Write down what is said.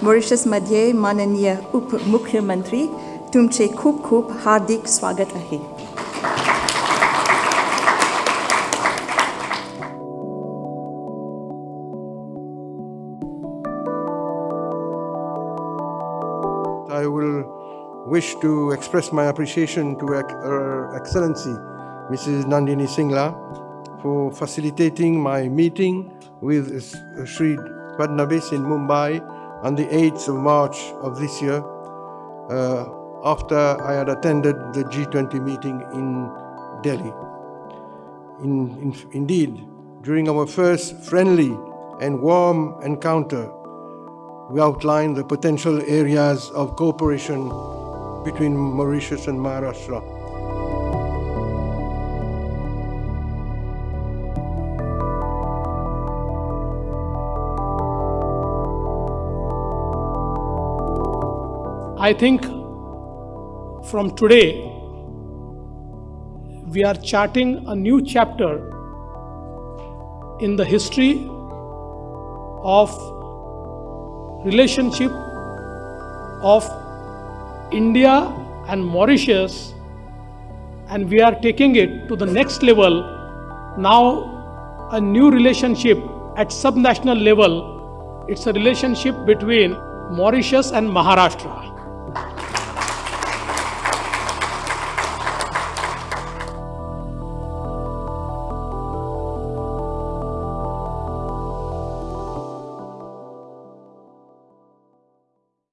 Mauritius I will wish to express my appreciation to Her uh, Excellency Mrs. Nandini Singla for facilitating my meeting with Sri Fadnavis in Mumbai on the 8th of March of this year uh, after I had attended the G20 meeting in Delhi. In, in, indeed, during our first friendly and warm encounter, we outlined the potential areas of cooperation between Mauritius and Maharashtra. I think from today, we are charting a new chapter in the history of relationship of India and Mauritius and we are taking it to the next level. Now a new relationship at subnational level. It's a relationship between Mauritius and Maharashtra